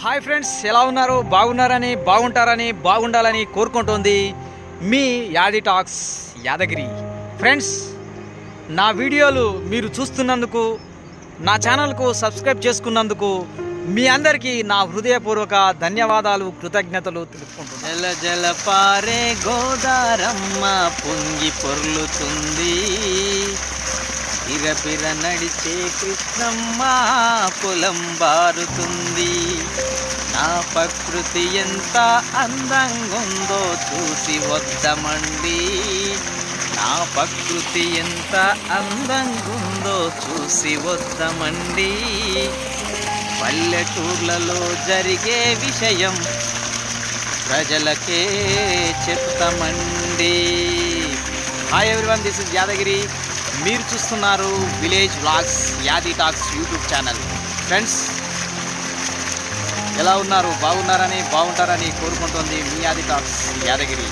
Hi friends ఎలా ఉన్నారు? బాగున్నారని బాగుంటారని బాగుండాలని కోరుకుంటోంది మీ యాది టాక్స్ యాదగిరి. ఫ్రెండ్స్ నా వీడియోలు మీరు చూస్తున్నందుకు నా ఛానల్కు సబ్స్క్రైబ్ చేసుకున్నందుకు మీ అందరికీ నా హృదయపూర్వక ధన్యవాదాలు కృతజ్ఞతలు తెలుపుకుంటున్నాను. జల జల పారే గోదారమ్మ పొంగి పొర్లుతుంది. ఇరపిర నడిచే కృష్ణమ్మ పొలం బారుతుంది. నా ప్రకృతి ఎంత అందంగుందో చూసి వద్దమండి. నా ప్రకృతి ఎంత అందంగుందో చూసి వద్దమండి. పల్లెటూర్లలో జరిగే విషయం ప్రజలకే చెప్తామండి. Hi everyone this is Yadagiri. మీరు చూస్తున్నారు village vlogs Yadi talks YouTube channel. Friends ఎలా ఉన్నారు? బాగున్నారని బాగుంటారని కోరుకుంటుంది మీ యాది టాక్స్ యాదగిరి.